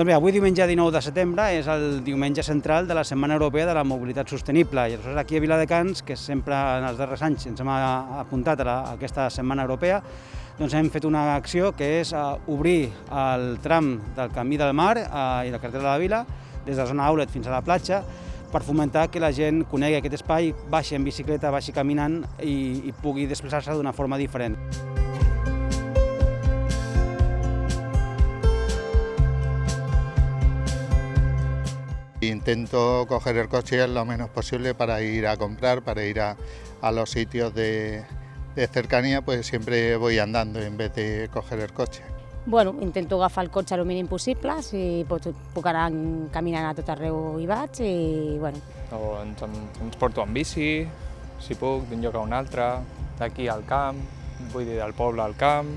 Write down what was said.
Doncs bé, avui diumenge 19 de setembre és el diumenge central de la Setmana Europea de la Mobilitat Sostenible i aleshores aquí a Viladecans, que sempre en els darrers anys ens hem apuntat a, la, a aquesta Setmana Europea, doncs hem fet una acció que és uh, obrir el tram del Camí del Mar uh, i la carretera de la Vila, des de la zona Aulet fins a la platja, per fomentar que la gent conegui aquest espai, baixi en bicicleta, baixi caminant i, i pugui desplaçar-se d'una forma diferent. Intento coger el coche lo menos posible para ir a comprar, para ir a, a los sitios de, de cercanía, pues siempre voy andando en vez de coger el coche. Bueno, intento agafar el cotxe el mínim possible, si puc, puc anar caminant a tot arreu hi vaig i bueno. O ens, ens porto en bici, si puc, d'un lloc a un altre, d'aquí al camp, vull dir del poble al camp,